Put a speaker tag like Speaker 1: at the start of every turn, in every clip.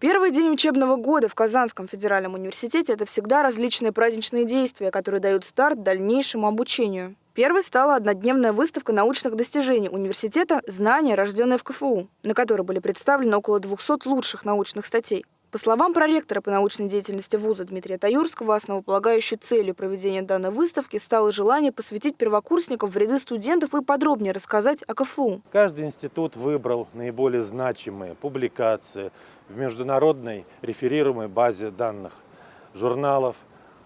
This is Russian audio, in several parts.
Speaker 1: Первый день учебного года в Казанском федеральном университете – это всегда различные праздничные действия, которые дают старт дальнейшему обучению. Первой стала однодневная выставка научных достижений университета «Знания, рожденные в КФУ», на которой были представлены около 200 лучших научных статей. По словам проректора по научной деятельности вуза Дмитрия Таюрского, основополагающей целью проведения данной выставки стало желание посвятить первокурсников в ряды студентов и подробнее рассказать о КФУ.
Speaker 2: Каждый институт выбрал наиболее значимые публикации в международной реферируемой базе данных журналов,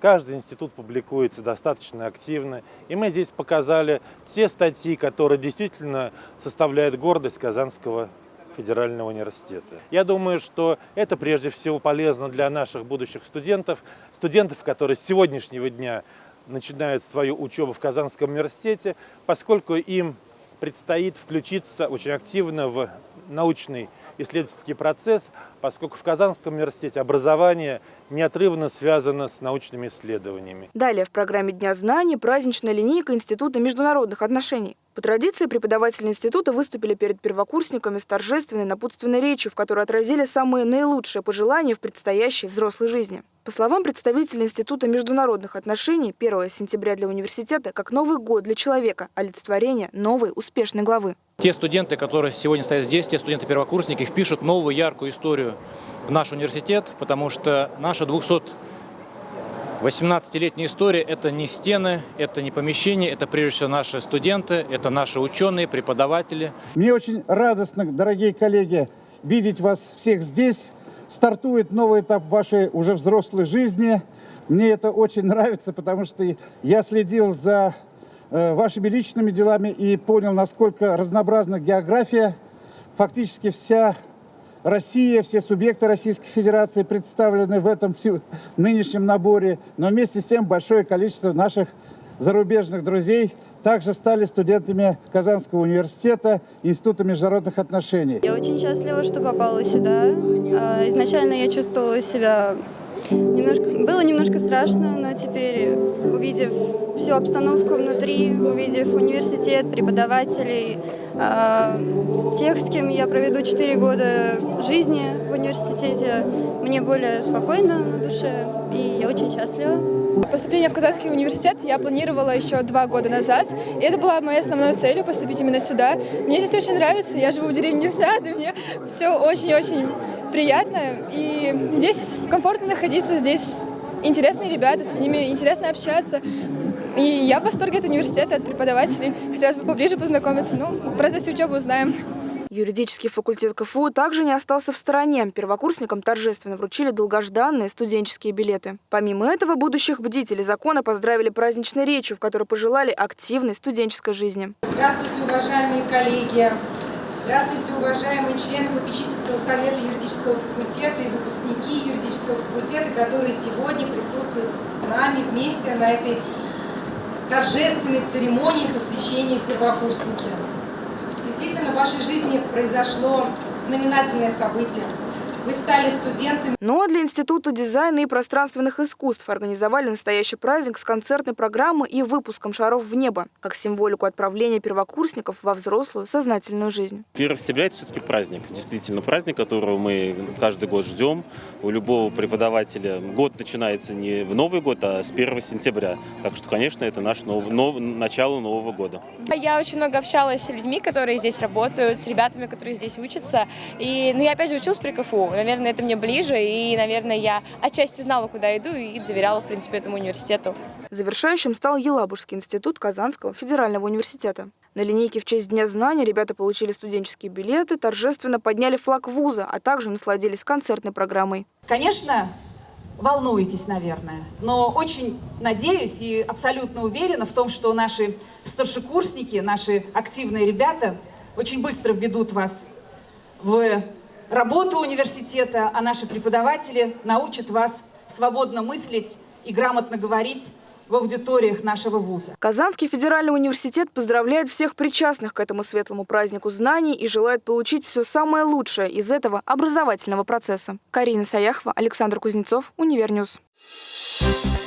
Speaker 2: Каждый институт публикуется достаточно активно. И мы здесь показали те статьи, которые действительно составляют гордость Казанского федерального университета. Я думаю, что это прежде всего полезно для наших будущих студентов, студентов, которые с сегодняшнего дня начинают свою учебу в Казанском университете, поскольку им предстоит включиться очень активно в научный исследовательский процесс, поскольку в Казанском университете образование неотрывно связано с научными исследованиями.
Speaker 1: Далее в программе Дня знаний праздничная линейка Института международных отношений. По традиции преподаватели института выступили перед первокурсниками с торжественной напутственной речью, в которой отразили самые наилучшие пожелания в предстоящей взрослой жизни. По словам представителей Института международных отношений, 1 сентября для университета как Новый год для человека, олицетворение новой успешной главы.
Speaker 3: Те студенты, которые сегодня стоят здесь, те студенты-первокурсники, впишут новую яркую историю в наш университет, потому что наша 200 18-летняя история – это не стены, это не помещения, это прежде всего наши студенты, это наши ученые, преподаватели.
Speaker 4: Мне очень радостно, дорогие коллеги, видеть вас всех здесь. Стартует новый этап вашей уже взрослой жизни. Мне это очень нравится, потому что я следил за э, вашими личными делами и понял, насколько разнообразна география. Фактически вся Россия, все субъекты Российской Федерации представлены в этом нынешнем наборе, но вместе с тем большое количество наших зарубежных друзей также стали студентами Казанского университета Института международных отношений.
Speaker 5: Я очень счастлива, что попала сюда. А, изначально я чувствовала себя Немножко, было немножко страшно, но теперь, увидев всю обстановку внутри, увидев университет, преподавателей, тех, с кем я проведу 4 года жизни в университете, мне более спокойно на душе, и я очень счастлива.
Speaker 6: Поступление в Казанский университет я планировала еще два года назад, и это была моей основной целью поступить именно сюда. Мне здесь очень нравится, я живу в деревне Нефтяд, и мне все очень-очень приятно, и здесь комфортно находиться, здесь интересные ребята, с ними интересно общаться. И я в восторге от университета, от преподавателей. Хотелось бы поближе познакомиться, ну, в процессе учебы узнаем.
Speaker 1: Юридический факультет КФУ также не остался в стороне. Первокурсникам торжественно вручили долгожданные студенческие билеты. Помимо этого, будущих бдителей закона поздравили праздничной речью, в которой пожелали активной студенческой жизни.
Speaker 7: Здравствуйте, уважаемые коллеги! Здравствуйте, уважаемые члены попечительского совета юридического факультета и выпускники юридического факультета, которые сегодня присутствуют с нами вместе на этой торжественной церемонии посвящения первокурсники. Действительно, в вашей жизни произошло знаменательное событие. Вы стали студентами.
Speaker 1: Ну а для Института дизайна и пространственных искусств организовали настоящий праздник с концертной программой и выпуском шаров в небо, как символику отправления первокурсников во взрослую сознательную жизнь.
Speaker 8: 1 сентября – это все-таки праздник. Действительно праздник, которого мы каждый год ждем. У любого преподавателя год начинается не в Новый год, а с 1 сентября. Так что, конечно, это наш нов... Нов... начало Нового года.
Speaker 6: Я очень много общалась с людьми, которые здесь работают, с ребятами, которые здесь учатся. И ну, я опять же училась при КФУ. Наверное, это мне ближе, и, наверное, я отчасти знала, куда иду, и доверяла, в принципе, этому университету.
Speaker 1: Завершающим стал Елабужский институт Казанского федерального университета. На линейке в честь Дня знаний ребята получили студенческие билеты, торжественно подняли флаг вуза, а также насладились концертной программой.
Speaker 9: Конечно, волнуетесь, наверное, но очень надеюсь и абсолютно уверена в том, что наши старшекурсники, наши активные ребята очень быстро введут вас в работу университета, а наши преподаватели научат вас свободно мыслить и грамотно говорить в аудиториях нашего вуза.
Speaker 1: Казанский федеральный университет поздравляет всех причастных к этому светлому празднику знаний и желает получить все самое лучшее из этого образовательного процесса. Карина Саяхова, Александр Кузнецов, Универньюс. Thank you.